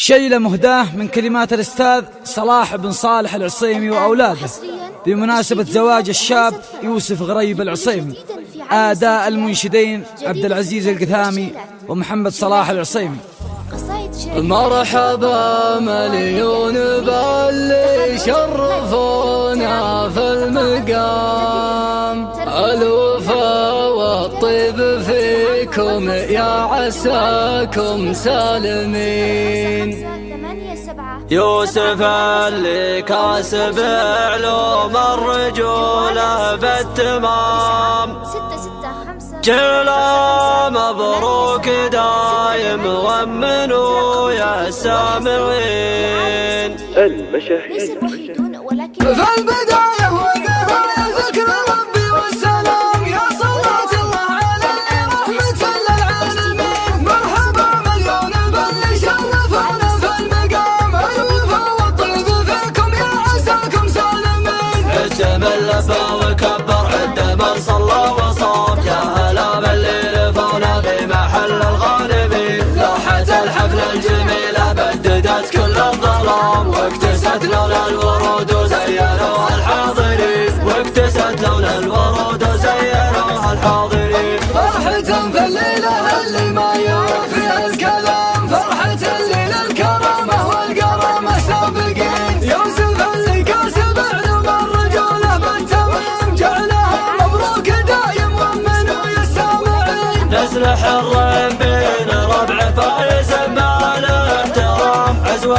شيلة مهداة من كلمات الأستاذ صلاح بن صالح العصيمي وأولاده. بمناسبة زواج الشاب يوسف غريب العصيمي آداء المنشدين عبد العزيز القثامي ومحمد صلاح العصيمي. مرحبا مليون باللي شرفونا في المقام. الوفا والطيب فيكم يا عساكم سالمين. يوسف اللي كاسب علوم الرجولة بالتمام جلا مبروك دايم ومنوا يا سامعين. المشاهير. ولكن لوحة الحفل الجميلة بددت كل الظلام واكتست لون الورود وزينوها الحاضرين واكتست لون الورود وزينوها الحاضرين فرحة في الليلة اللي ما يوفيها الكلام فرحة الليلة الكرامة والقرامة سابقين يوسف اللي كاسب علوم الرجولة بالتمام جعلها مبروك دايم ومنو يا السامعين نسلح الرين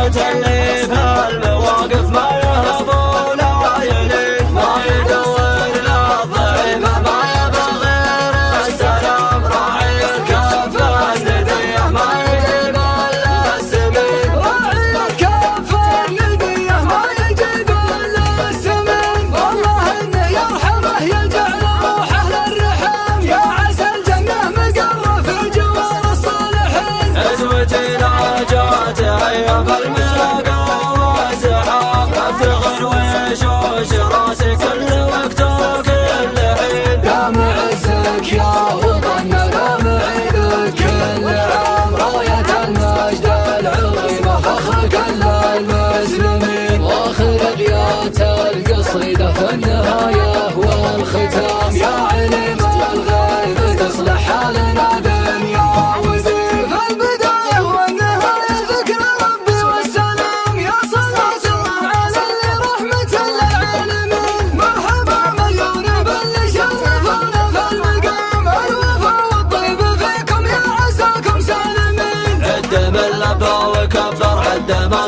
عزوة اللي في المواقف ما يهبون عايلين ما يدور للضعيف ما يبغى غير السلام راعي الكافة الندية ما يجيب الا السمين راعي الكافة الندية ما يجيب إلا السمين والله إنه يرحمه يجعل روحه للرحم يا عسى الجنة مقر في جوار الصالحين عزوتنا جات أيام الملاقى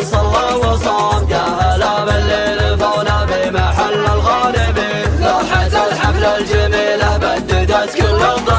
صلى وصام يا هلا بالليل فونا بمحل الغانمين لوحة الحفل الجميلة بددت كل الظلام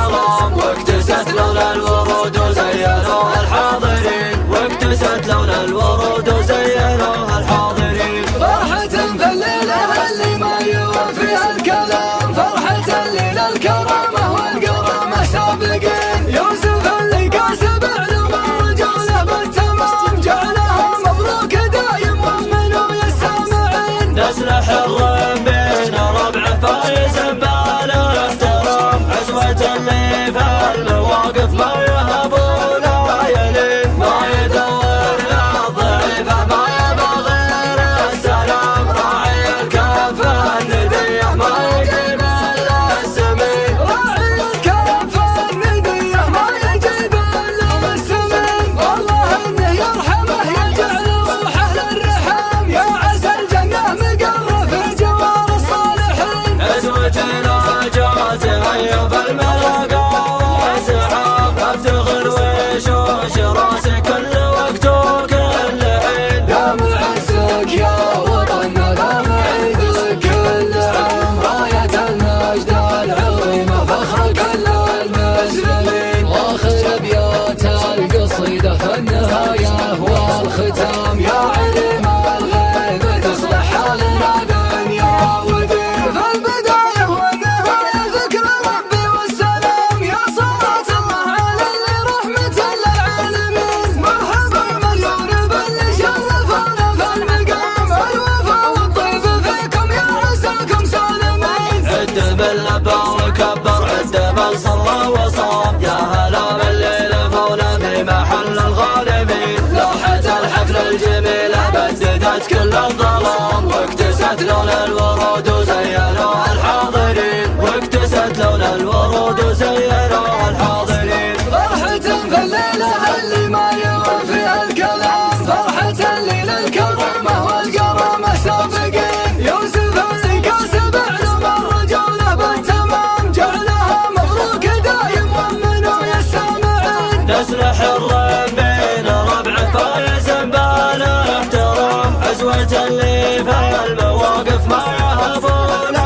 اللي في المواقف ما يهبون